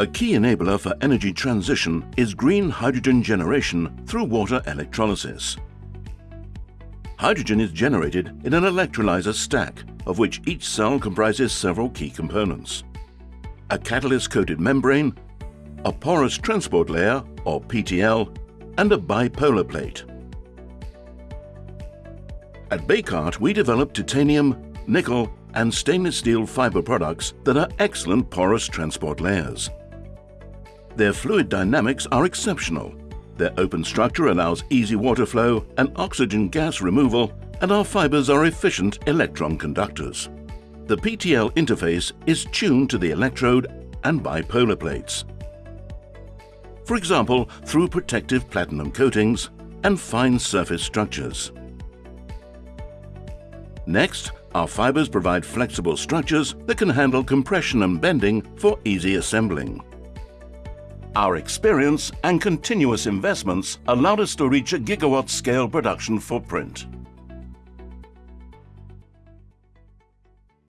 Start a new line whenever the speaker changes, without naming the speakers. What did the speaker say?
A key enabler for energy transition is green hydrogen generation through water electrolysis. Hydrogen is generated in an electrolyzer stack, of which each cell comprises several key components. A catalyst-coated membrane, a porous transport layer, or PTL, and a bipolar plate. At Bekaert, we develop titanium, nickel, and stainless steel fiber products that are excellent porous transport layers. Their fluid dynamics are exceptional. Their open structure allows easy water flow and oxygen gas removal, and our fibers are efficient electron conductors. The PTL interface is tuned to the electrode and bipolar plates. For example, through protective platinum coatings and fine surface structures. Next, our fibers provide flexible structures that can handle compression and bending for easy assembling. Our experience and continuous investments allowed us to reach a gigawatt scale production footprint.